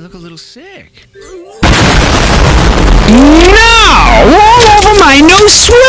you look a little sick. No! All over my new sweater!